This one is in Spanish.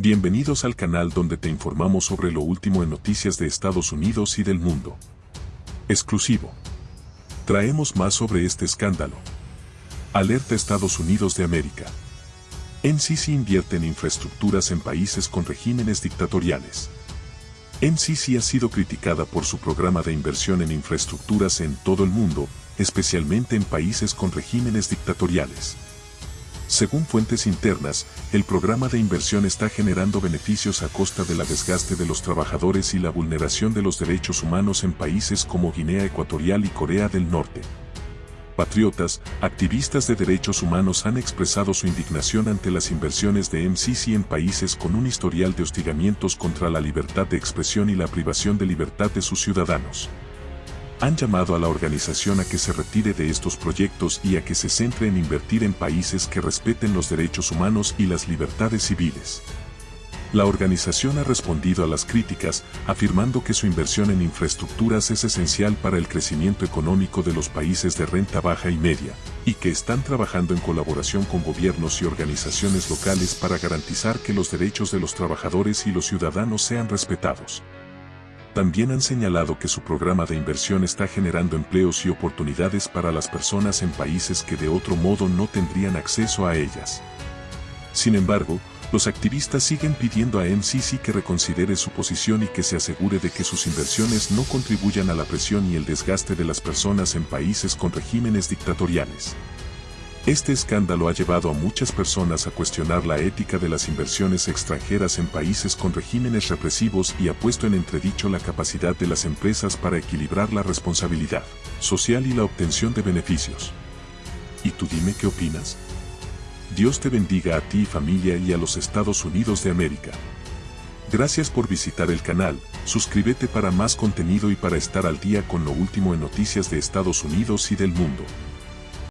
Bienvenidos al canal donde te informamos sobre lo último en noticias de Estados Unidos y del mundo. Exclusivo. Traemos más sobre este escándalo. Alerta Estados Unidos de América. NCC invierte en infraestructuras en países con regímenes dictatoriales. NCC ha sido criticada por su programa de inversión en infraestructuras en todo el mundo, especialmente en países con regímenes dictatoriales. Según fuentes internas, el programa de inversión está generando beneficios a costa de la desgaste de los trabajadores y la vulneración de los derechos humanos en países como Guinea Ecuatorial y Corea del Norte. Patriotas, activistas de derechos humanos han expresado su indignación ante las inversiones de MCC en países con un historial de hostigamientos contra la libertad de expresión y la privación de libertad de sus ciudadanos han llamado a la organización a que se retire de estos proyectos y a que se centre en invertir en países que respeten los derechos humanos y las libertades civiles. La organización ha respondido a las críticas, afirmando que su inversión en infraestructuras es esencial para el crecimiento económico de los países de renta baja y media, y que están trabajando en colaboración con gobiernos y organizaciones locales para garantizar que los derechos de los trabajadores y los ciudadanos sean respetados. También han señalado que su programa de inversión está generando empleos y oportunidades para las personas en países que de otro modo no tendrían acceso a ellas. Sin embargo, los activistas siguen pidiendo a MCC que reconsidere su posición y que se asegure de que sus inversiones no contribuyan a la presión y el desgaste de las personas en países con regímenes dictatoriales. Este escándalo ha llevado a muchas personas a cuestionar la ética de las inversiones extranjeras en países con regímenes represivos y ha puesto en entredicho la capacidad de las empresas para equilibrar la responsabilidad social y la obtención de beneficios. ¿Y tú dime qué opinas? Dios te bendiga a ti familia y a los Estados Unidos de América. Gracias por visitar el canal, suscríbete para más contenido y para estar al día con lo último en noticias de Estados Unidos y del mundo.